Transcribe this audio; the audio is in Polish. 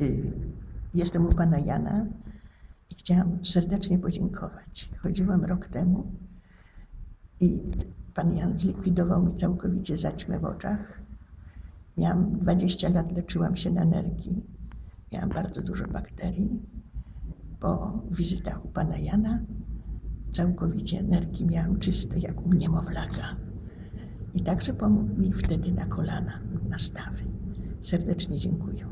Y, jestem u pana Jana i chciałam serdecznie podziękować. Chodziłam rok temu i pan Jan zlikwidował mi całkowicie zaćmę w oczach. Miałam 20 lat, leczyłam się na nerki. Miałam bardzo dużo bakterii. Po wizytach u pana Jana całkowicie nerki miałam czyste, jak u niemowlaka. I także pomógł mi wtedy na kolana, na stawy. Serdecznie dziękuję.